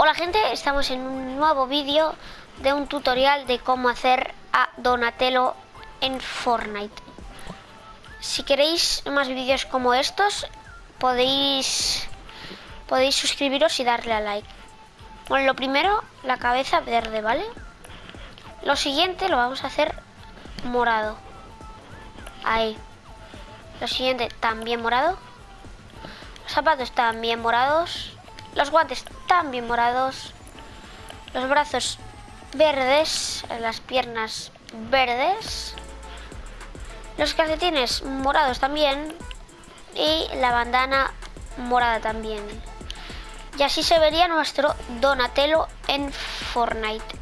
Hola gente, estamos en un nuevo vídeo de un tutorial de cómo hacer a Donatello en Fortnite. Si queréis más vídeos como estos, podéis, podéis suscribiros y darle a like. Bueno, lo primero, la cabeza verde, ¿vale? Lo siguiente lo vamos a hacer morado. Ahí. Lo siguiente también morado. Los zapatos también morados. Los guantes también morados. Los brazos verdes. Las piernas verdes. Los calcetines morados también. Y la bandana morada también. Y así se vería nuestro Donatello en Fortnite.